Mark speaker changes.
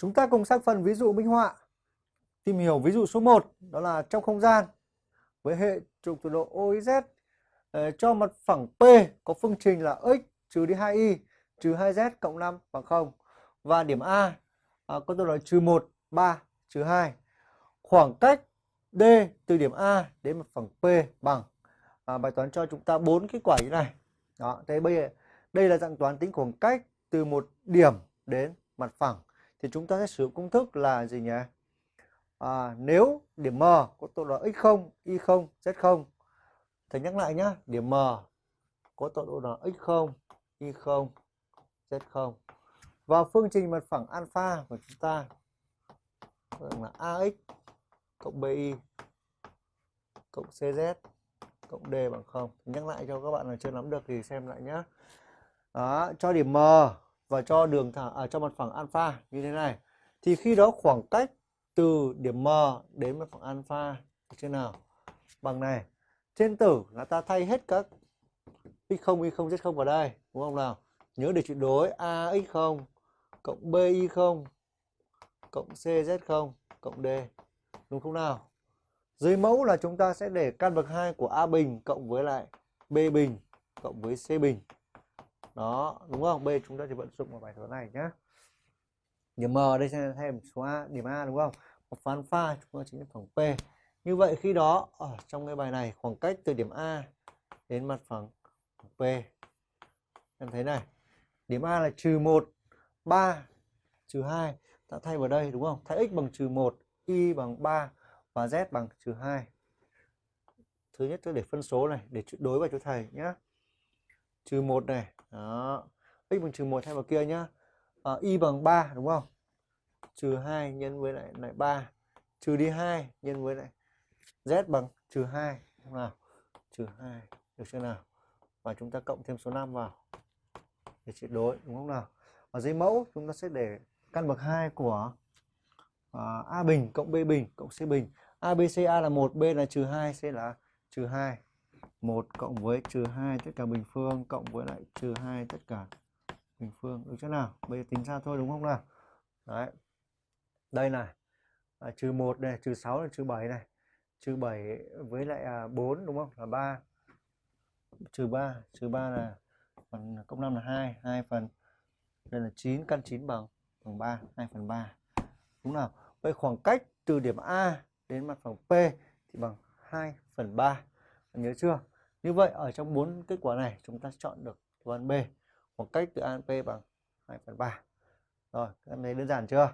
Speaker 1: Chúng ta cùng sang phần ví dụ minh họa. Tìm hiểu ví dụ số 1 đó là trong không gian với hệ trục tọa độ OXZ ờ, cho mặt phẳng P có phương trình là x trừ đi 2y trừ 2z cộng 5 bằng 0 và điểm A à, có tọa độ trừ 1, 3, trừ 2. Khoảng cách D từ điểm A đến mặt phẳng P bằng à, bài toán cho chúng ta bốn kết quả như này. Đó, thế bây giờ đây là dạng toán tính khoảng cách từ một điểm đến mặt phẳng thì chúng ta sẽ sử dụng công thức là gì nhỉ? À, nếu điểm M có tọa độ x0, y0, z0 Thầy nhắc lại nhá, điểm M có tọa độ là x0, y0, z0 và phương trình mặt phẳng alpha của chúng ta là ax cộng bi cộng cz cộng d bằng 0. Nhắc lại cho các bạn là chưa nắm được thì xem lại nhé. Đó, cho điểm M và cho đường thẳng à, cho mặt phẳng alpha như thế này. Thì khi đó khoảng cách từ điểm M đến mặt phẳng alpha như thế nào? Bằng này trên tử là ta thay hết các x0 y0 z0 vào đây đúng không nào? Nhớ để chuyển đối ax0 cộng bi0 cộng cz0 cộng d đúng không nào? Dưới mẫu là chúng ta sẽ để căn bậc 2 của a bình cộng với lại b bình cộng với c bình đó, đúng không? B, chúng ta chỉ vận dụng vào bài toán này nhé điểm m ở đây sẽ thêm số a, điểm a, đúng không? Một phán pha, chúng ta chính là phẳng p. Như vậy, khi đó, ở trong cái bài này, khoảng cách từ điểm a đến mặt phẳng p. Em thấy này, điểm a là trừ một, ba, trừ hai, ta thay vào đây, đúng không? Thay x bằng trừ một, y bằng 3 và z bằng trừ hai. Thứ nhất tôi để phân số này, để đối vào cho thầy nhé trừ 1 này. Đó. X bằng trừ 1 thay vào kia nhá. À, y bằng 3 đúng không? Trừ 2 nhân với lại lại 3 trừ đi 2 nhân với lại z bằng trừ 2 đúng nào. Trừ 2 được chưa nào? Và chúng ta cộng thêm số 5 vào. Để chuyển đối đúng không nào? Ở dưới mẫu chúng ta sẽ để căn bậc 2 của uh, a bình cộng b bình cộng c bình. A b c a là 1 b là trừ 2 c là trừ 2 1 cộng với trừ 2 tất cả bình phương cộng với lại trừ 2 tất cả bình phương. Ừ, Được chưa nào bây giờ tính ra thôi đúng không nào? Đấy. Đây này. À, trừ 1 này trừ 6 là trừ 7 này. Trừ 7 với lại à, 4 đúng không? Là 3 trừ 3 trừ 3 là phần cộng 5 là 2 2 phần đây là 9 căn 9 bằng bằng 3 2 phần 3 đúng nào? Vậy khoảng cách từ điểm A đến mặt phẳng P thì bằng 2 phần 3 nhớ chưa? Như vậy, ở trong bốn kết quả này, chúng ta chọn được đáp án B khoảng cách từ A đến P bằng 2 phần 3 rồi các em thấy đơn giản chưa?